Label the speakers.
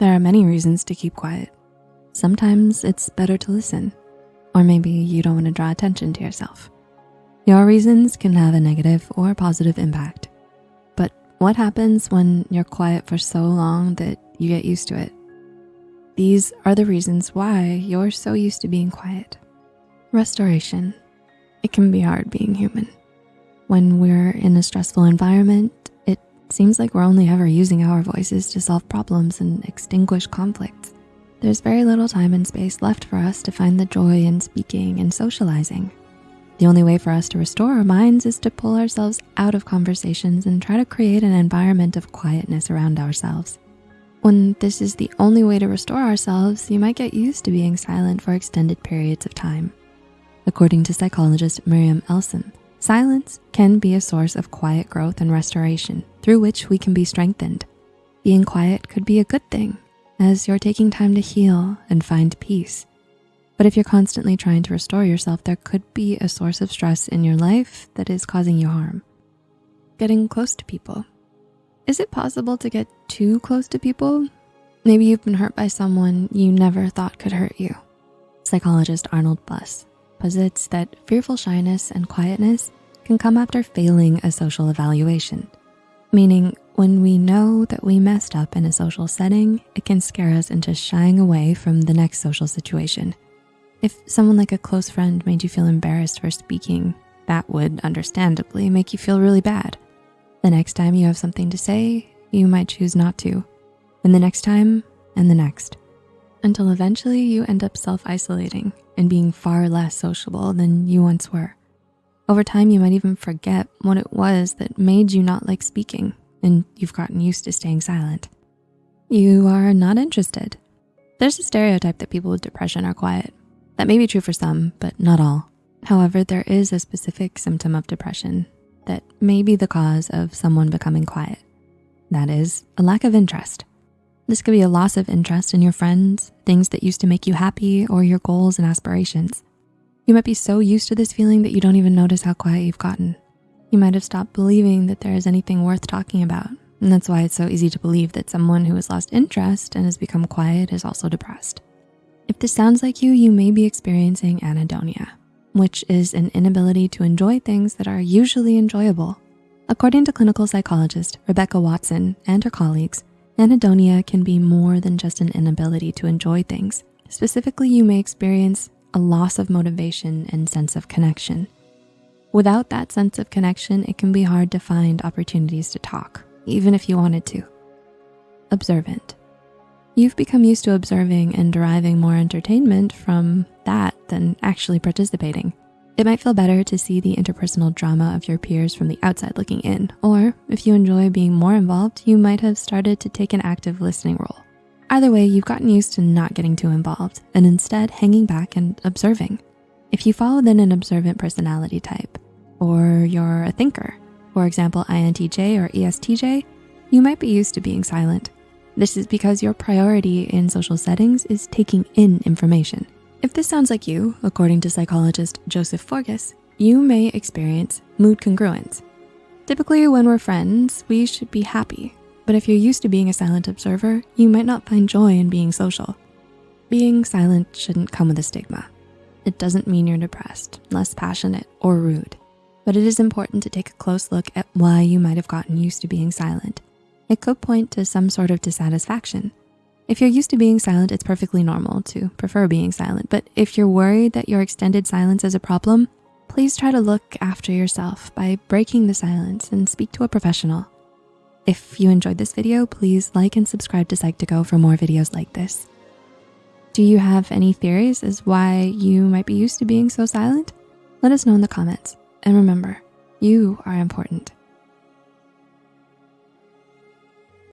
Speaker 1: There are many reasons to keep quiet. Sometimes it's better to listen, or maybe you don't wanna draw attention to yourself. Your reasons can have a negative or positive impact. But what happens when you're quiet for so long that you get used to it? These are the reasons why you're so used to being quiet. Restoration. It can be hard being human. When we're in a stressful environment, seems like we're only ever using our voices to solve problems and extinguish conflicts. There's very little time and space left for us to find the joy in speaking and socializing. The only way for us to restore our minds is to pull ourselves out of conversations and try to create an environment of quietness around ourselves. When this is the only way to restore ourselves, you might get used to being silent for extended periods of time. According to psychologist Miriam Elson, silence can be a source of quiet growth and restoration through which we can be strengthened. Being quiet could be a good thing as you're taking time to heal and find peace. But if you're constantly trying to restore yourself, there could be a source of stress in your life that is causing you harm. Getting close to people. Is it possible to get too close to people? Maybe you've been hurt by someone you never thought could hurt you. Psychologist Arnold Buss posits that fearful shyness and quietness can come after failing a social evaluation, meaning when we know that we messed up in a social setting, it can scare us into shying away from the next social situation. If someone like a close friend made you feel embarrassed for speaking, that would understandably make you feel really bad. The next time you have something to say, you might choose not to. And the next time, and the next. Until eventually you end up self-isolating and being far less sociable than you once were. Over time, you might even forget what it was that made you not like speaking and you've gotten used to staying silent. You are not interested. There's a stereotype that people with depression are quiet. That may be true for some, but not all. However, there is a specific symptom of depression that may be the cause of someone becoming quiet. That is a lack of interest. This could be a loss of interest in your friends, things that used to make you happy, or your goals and aspirations. You might be so used to this feeling that you don't even notice how quiet you've gotten. You might have stopped believing that there is anything worth talking about. And that's why it's so easy to believe that someone who has lost interest and has become quiet is also depressed. If this sounds like you, you may be experiencing anhedonia, which is an inability to enjoy things that are usually enjoyable. According to clinical psychologist Rebecca Watson and her colleagues, anhedonia can be more than just an inability to enjoy things. Specifically, you may experience a loss of motivation and sense of connection. Without that sense of connection, it can be hard to find opportunities to talk, even if you wanted to. Observant. You've become used to observing and deriving more entertainment from that than actually participating. It might feel better to see the interpersonal drama of your peers from the outside looking in, or if you enjoy being more involved, you might have started to take an active listening role. Either way, you've gotten used to not getting too involved and instead hanging back and observing. If you fall within an observant personality type, or you're a thinker, for example, INTJ or ESTJ, you might be used to being silent. This is because your priority in social settings is taking in information. If this sounds like you, according to psychologist Joseph Forgas, you may experience mood congruence. Typically when we're friends, we should be happy. But if you're used to being a silent observer, you might not find joy in being social. Being silent shouldn't come with a stigma. It doesn't mean you're depressed, less passionate, or rude. But it is important to take a close look at why you might have gotten used to being silent. It could point to some sort of dissatisfaction. If you're used to being silent, it's perfectly normal to prefer being silent. But if you're worried that your extended silence is a problem, please try to look after yourself by breaking the silence and speak to a professional. If you enjoyed this video, please like and subscribe to Psych2Go for more videos like this. Do you have any theories as why you might be used to being so silent? Let us know in the comments. And remember, you are important.